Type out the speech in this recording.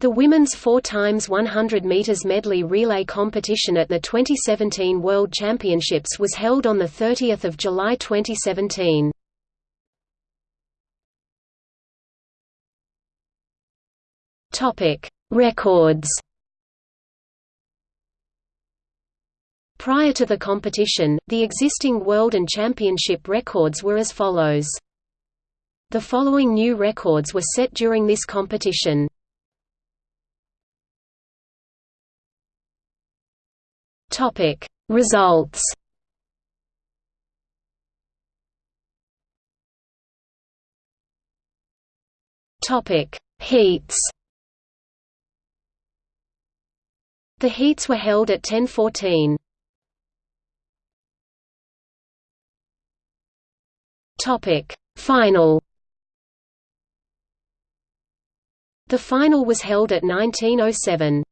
The women's 4 times 100 meters medley relay competition at the 2017 World Championships was held on the 30th of July 2017. Topic: Records. Prior to the competition, the existing world and championship records were as follows. The following new records were set during this competition. Topic Results Topic Heats The heats were held at 1014. Topic Final The final was held at 1907.